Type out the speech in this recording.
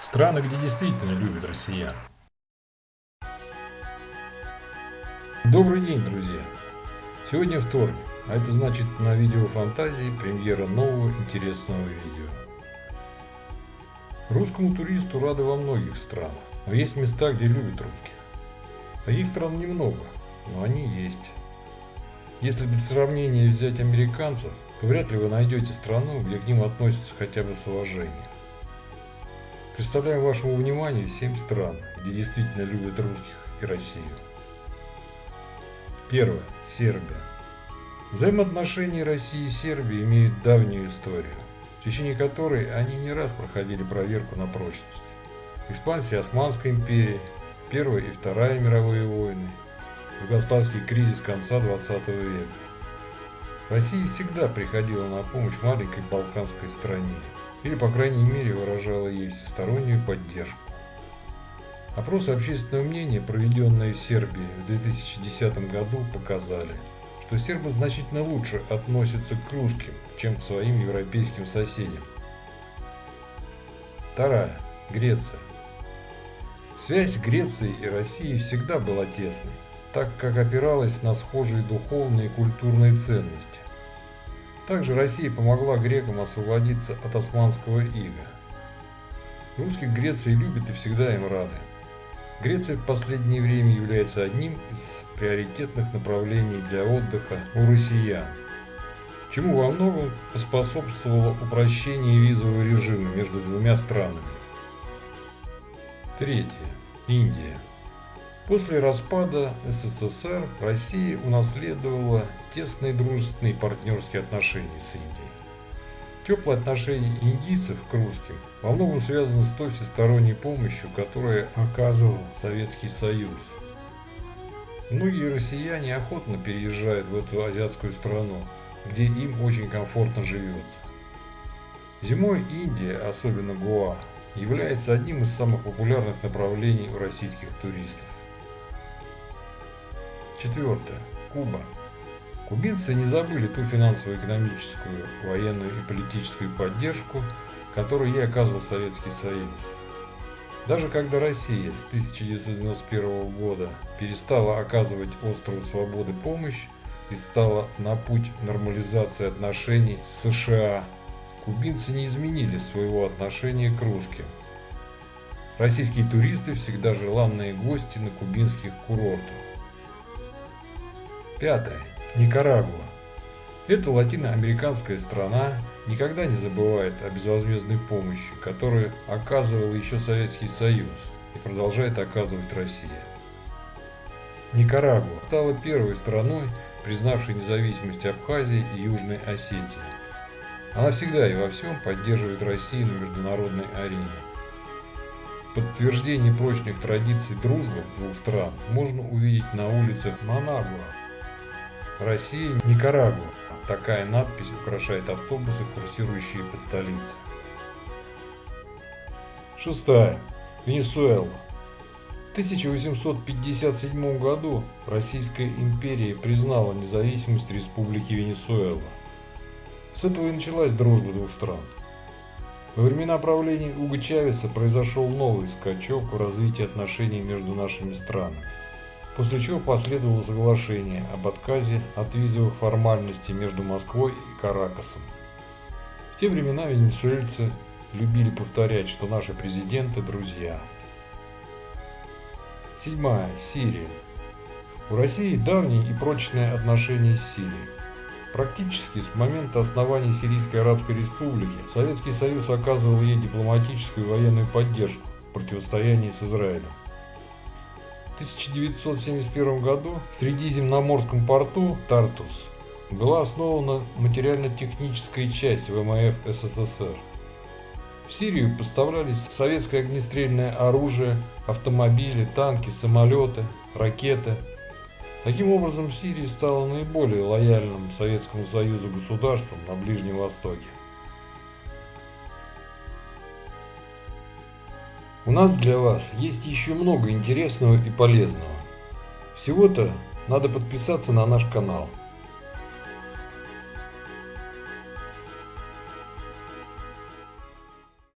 Страны, где действительно любят россиян. Добрый день, друзья! Сегодня вторник, а это значит на видео фантазии премьера нового интересного видео. Русскому туристу рады во многих странах, но есть места, где любят русских. Таких стран немного, но они есть. Если для сравнения взять американцев, то вряд ли вы найдете страну, где к ним относятся хотя бы с уважением. Представляем вашему вниманию 7 стран, где действительно любят русских и Россию. Первое. Сербия. Взаимоотношения России и Сербии имеют давнюю историю, в течение которой они не раз проходили проверку на прочность. Экспансия Османской империи, Первая и Вторая мировые войны, Югославский кризис конца 20 века. Россия всегда приходила на помощь маленькой балканской стране, или по крайней мере выражала ей всестороннюю поддержку. Опросы общественного мнения, проведенные в Сербии в 2010 году, показали, что сербы значительно лучше относятся к русским, чем к своим европейским соседям. Вторая. Греция. Связь Греции и России всегда была тесной, так как опиралась на схожие духовные и культурные ценности. Также Россия помогла грекам освободиться от османского ига. Русских Греции любят и всегда им рады. Греция в последнее время является одним из приоритетных направлений для отдыха у россиян, чему во многом поспособствовало упрощение визового режима между двумя странами. Третье. Индия. После распада СССР Россия унаследовала тесные дружественные партнерские отношения с Индией. Теплое отношение индийцев к русским во многом связано с той всесторонней помощью, которую оказывал Советский Союз. Многие россияне охотно переезжают в эту азиатскую страну, где им очень комфортно живется. Зимой Индия, особенно Гоа, является одним из самых популярных направлений у российских туристов. Четвертое. Куба. Кубинцы не забыли ту финансово-экономическую, военную и политическую поддержку, которую ей оказывал Советский Союз. Даже когда Россия с 1991 года перестала оказывать острову свободы помощь и стала на путь нормализации отношений с США, кубинцы не изменили своего отношения к русским. Российские туристы всегда желанные гости на кубинских курортах. Пятое. Никарагуа. Эта латиноамериканская страна никогда не забывает о безвозмездной помощи, которую оказывал еще Советский Союз и продолжает оказывать Россия. Никарагуа стала первой страной, признавшей независимость Абхазии и Южной Осетии. Она всегда и во всем поддерживает Россию на международной арене. Подтверждение прочных традиций дружбы двух стран можно увидеть на улицах Манагуа. Россия, Никарагуа. Такая надпись украшает автобусы, курсирующие по столице. Шестая. Венесуэла. В 1857 году Российская империя признала независимость Республики Венесуэла. С этого и началась дружба двух стран. Во времена правления Уго Чавеса произошел новый скачок в развитии отношений между нашими странами, после чего последовало соглашение об отказе от визовых формальностей между Москвой и Каракасом. В те времена венесуэльцы любили повторять, что наши президенты – друзья. Седьмая. Сирия. У России давние и прочные отношения с Сирией. Практически с момента основания Сирийской Арабской Республики Советский Союз оказывал ей дипломатическую и военную поддержку в противостоянии с Израилем. В 1971 году в Средиземноморском порту Тартус была основана материально-техническая часть ВМФ СССР. В Сирию поставлялись советское огнестрельное оружие, автомобили, танки, самолеты, ракеты – Таким образом, Сирия стала наиболее лояльным Советскому Союзу государством на Ближнем Востоке. У нас для вас есть еще много интересного и полезного. Всего-то надо подписаться на наш канал –